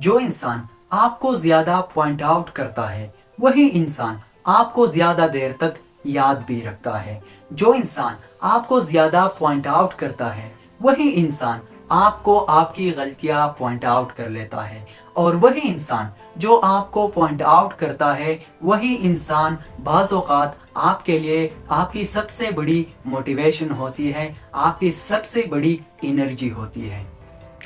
जो इंसान आपको ज़्यादा पॉइंट आउट करता है, वही इंसान आपको ज़्यादा देर तक याद भी रखता है। जो इंसान आपको ज़्यादा पॉइंट आउट करता है, वही इंसान आपको आपकी गलतियाँ पॉइंट आउट कर लेता है। और वही इंसान जो आपको पॉइंट आउट करता है, वही इंसान बाज़ात आपके लिए आपकी सबसे बड़ी मोटिवेशन होती है, आपकी सबसे बड़ी एनर्जी होती है।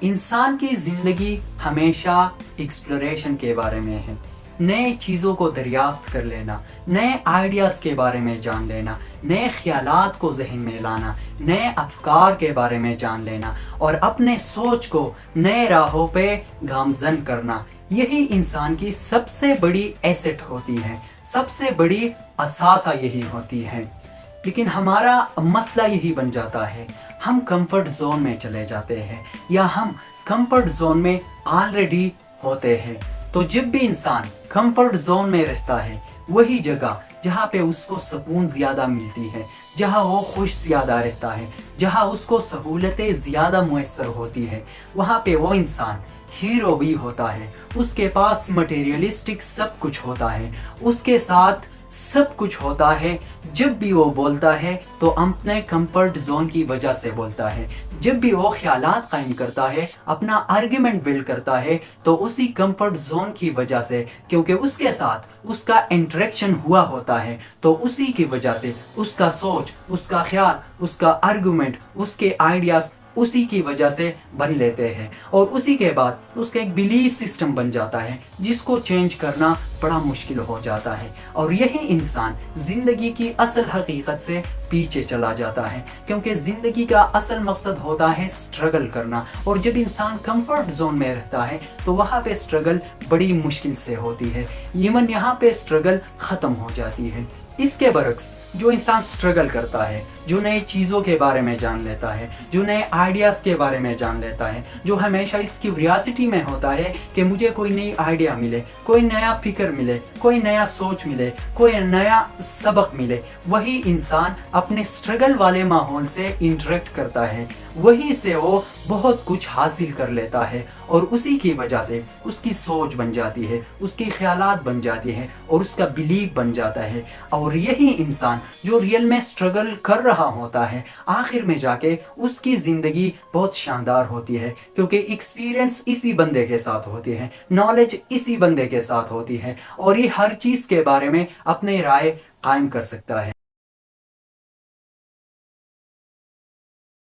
इंसान की ज़िंदगी हमेशा एक्सप्लोरेशन के बारे में है। नए चीज़ों को दरियाफ्त कर लेना, नए आइडियाज़ के बारे में जान लेना, नए ख्याल को जहन में लाना, नए अफकार के बारे में जान लेना और अपने सोच को नए राहों पे गामजन करना। यही इंसान की सबसे बड़ी एसेट होती है, सबसे बड़ी असासा यही होती है। लेकिन हमारा मसला यही बन जाता है, हम कंफर्ट जोन में चले जाते हैं, या हम कंफर्ट जोन में ऑलरेडी होते हैं। तो जब भी इंसान कंफर्ट जोन में रहता है, वही जगह जहाँ पे उसको सुकून ज़्यादा मिलती है, जहाँ वो खुश ज़्यादा रहता है, जहाँ उसको सहूलतें ज़्यादा मैसर होती है, वहाँ पे वो इंसान हीरो भी होता है। उसके पास मटेरियलिस्टिक सब कुछ होता है। उसके साथ सब कुछ होता है। जब भी वो बोलता है तो अपने कंफर्ट जोन की वजह से बोलता है। जब भी वो ख्याल कायम करता है, अपना आर्ग्यूमेंट बिल्ड करता है तो उसी कंफर्ट जोन की वजह से, क्योंकि उसके साथ उसका इंटरेक्शन हुआ होता है तो उसी की वजह से उसका सोच, उसका ख्याल, उसका आर्ग्यूमेंट उसके आइडियाज़ उसी की वजह से बन लेते हैं। और उसी के बाद उसका एक बिलीफ सिस्टम बन जाता है, जिसको चेंज करना बड़ा मुश्किल हो जाता है। और यही इंसान ज़िंदगी की असल हकीकत से पीछे चला जाता है, क्योंकि ज़िंदगी का असल मकसद होता है स्ट्रगल करना। और जब इंसान कंफर्ट जोन में रहता है तो वहाँ पे स्ट्रगल बड़ी मुश्किल से होती है। इवन यहाँ पे स्ट्रगल ख़त्म हो जाती है। इसके बरक्स जो इंसान स्ट्रगल करता है, जो नए चीज़ों के बारे में जान लेता है, जो नए आइडियाज़ के बारे में जान लेता है, जो हमेशा इस क्यूरियासिटी में होता है कि मुझे कोई नई आइडिया मिले, कोई नया फ़िक्र मिले, कोई नया सोच मिले, कोई नया सबक मिले, वही इंसान अपने स्ट्रगल वाले माहौल से इंटरेक्ट करता है। वही से वो बहुत कुछ हासिल कर लेता है और उसी की वजह से उसकी सोच बन जाती है, उसकी ख्याल बन जाती हैं और उसका बिलीव बन जाता है। और यही इंसान जो रियल में स्ट्रगल कर रहा होता है, आखिर में जाके उसकी ज़िंदगी बहुत शानदार होती है, क्योंकि एक्सपीरियंस इसी बंदे के साथ होती है नॉलेज इसी बंदे के साथ होती है। और ये हर चीज़ के बारे में अपने राय कायम कर सकता है।